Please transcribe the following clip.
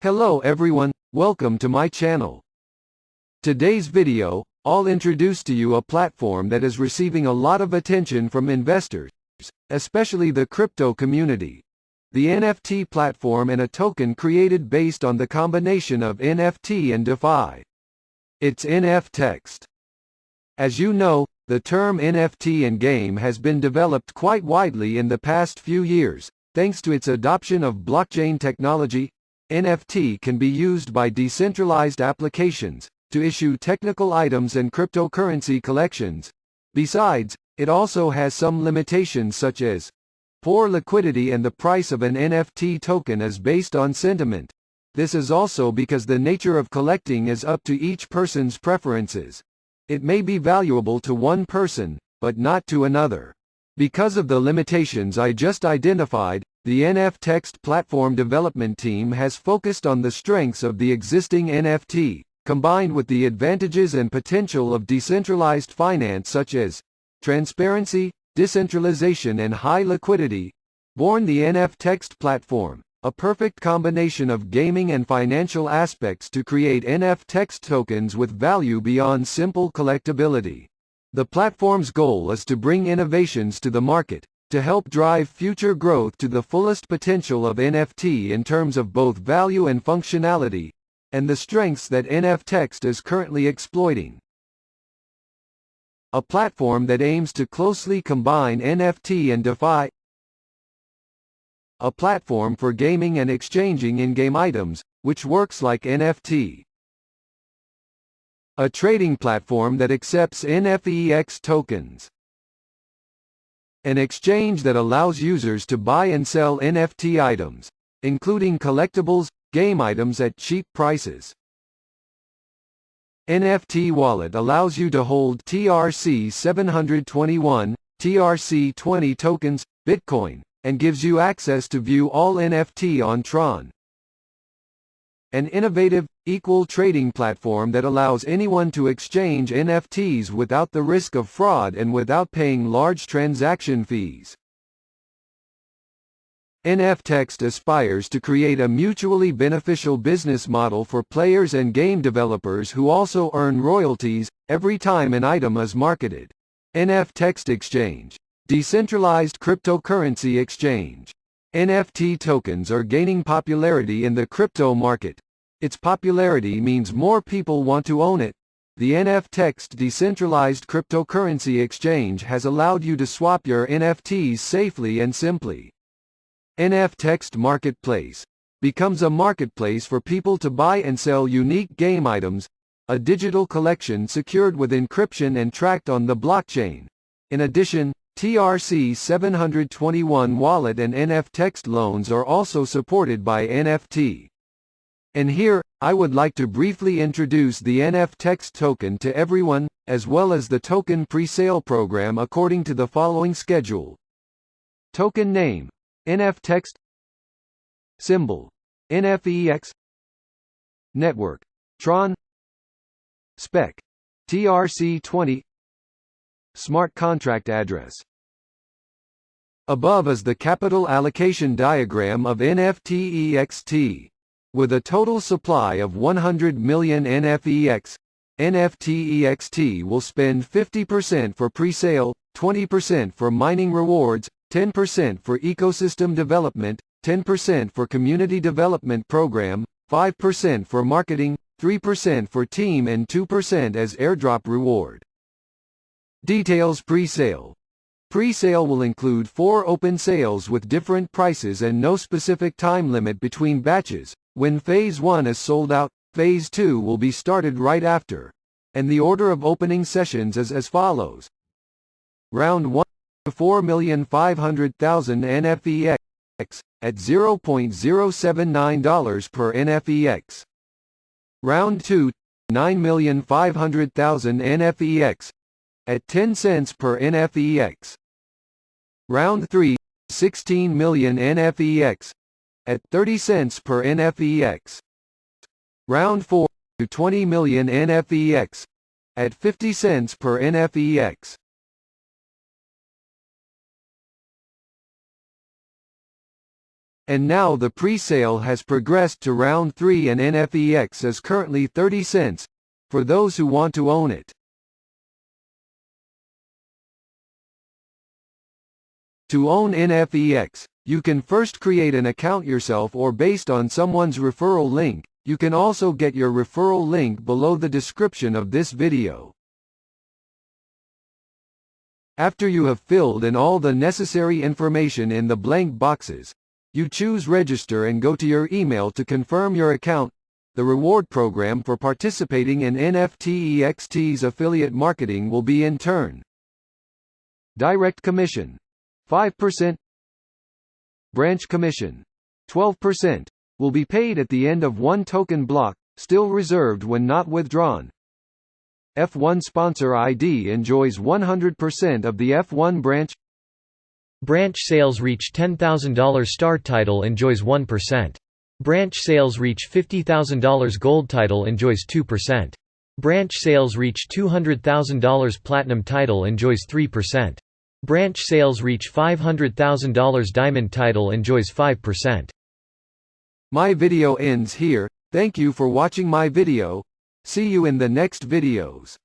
Hello everyone, welcome to my channel. Today's video, I'll introduce to you a platform that is receiving a lot of attention from investors, especially the crypto community. The NFT platform and a token created based on the combination of NFT and DeFi. It's NFText. As you know, the term NFT in game has been developed quite widely in the past few years, thanks to its adoption of blockchain technology, NFT can be used by decentralized applications to issue technical items and cryptocurrency collections. Besides, it also has some limitations such as poor liquidity and the price of an NFT token is based on sentiment. This is also because the nature of collecting is up to each person's preferences. It may be valuable to one person, but not to another. Because of the limitations I just identified, the NFText platform development team has focused on the strengths of the existing NFT, combined with the advantages and potential of decentralized finance such as transparency, decentralization and high liquidity. Born the NFText platform, a perfect combination of gaming and financial aspects to create NFText tokens with value beyond simple collectability. The platform's goal is to bring innovations to the market, to help drive future growth to the fullest potential of NFT in terms of both value and functionality, and the strengths that NFText is currently exploiting. A platform that aims to closely combine NFT and DeFi. A platform for gaming and exchanging in-game items, which works like NFT. A trading platform that accepts NFEX tokens an exchange that allows users to buy and sell NFT items, including collectibles, game items at cheap prices. NFT Wallet allows you to hold TRC721, TRC20 tokens, Bitcoin, and gives you access to view all NFT on Tron. An innovative, equal trading platform that allows anyone to exchange NFTs without the risk of fraud and without paying large transaction fees. NFText aspires to create a mutually beneficial business model for players and game developers who also earn royalties every time an item is marketed. NFText Exchange Decentralized Cryptocurrency Exchange NFT tokens are gaining popularity in the crypto market. Its popularity means more people want to own it. The NFText decentralized cryptocurrency exchange has allowed you to swap your NFTs safely and simply. NFText Marketplace becomes a marketplace for people to buy and sell unique game items, a digital collection secured with encryption and tracked on the blockchain. In addition, TRC 721 wallet and NFText loans are also supported by NFT. And here, I would like to briefly introduce the NFText token to everyone, as well as the token pre-sale program according to the following schedule. Token name NFText. Symbol NFEX Network Tron. Spec TRC20 Smart contract address Above is the capital allocation diagram of NFTEXT. With a total supply of 100 million NFEX, NFTEXT will spend 50% for pre-sale, 20% for mining rewards, 10% for ecosystem development, 10% for community development program, 5% for marketing, 3% for team and 2% as airdrop reward. Details pre-sale Pre-sale will include four open sales with different prices and no specific time limit between batches. When Phase 1 is sold out, Phase 2 will be started right after. And the order of opening sessions is as follows. Round 1 4,500,000 NFEX at $0.079 per NFEX. Round 2 9,500,000 NFEX at 10 cents per NFEX. Round 3, 16 million NFEX at 30 cents per NFEX. Round 4, to 20 million NFEX at 50 cents per NFEX. And now the pre-sale has progressed to round 3 and NFEX is currently 30 cents, for those who want to own it. To own NFEX, you can first create an account yourself or based on someone's referral link, you can also get your referral link below the description of this video. After you have filled in all the necessary information in the blank boxes, you choose register and go to your email to confirm your account. The reward program for participating in NFTEXT's affiliate marketing will be in turn. Direct commission 5% Branch commission 12% will be paid at the end of one token block, still reserved when not withdrawn. F1 sponsor ID enjoys 100% of the F1 branch Branch sales reach $10,000 star title enjoys 1%. Branch sales reach $50,000 gold title enjoys 2%. Branch sales reach $200,000 platinum title enjoys 3%. Branch sales reach $500,000 diamond title enjoys 5%. My video ends here, thank you for watching my video, see you in the next videos.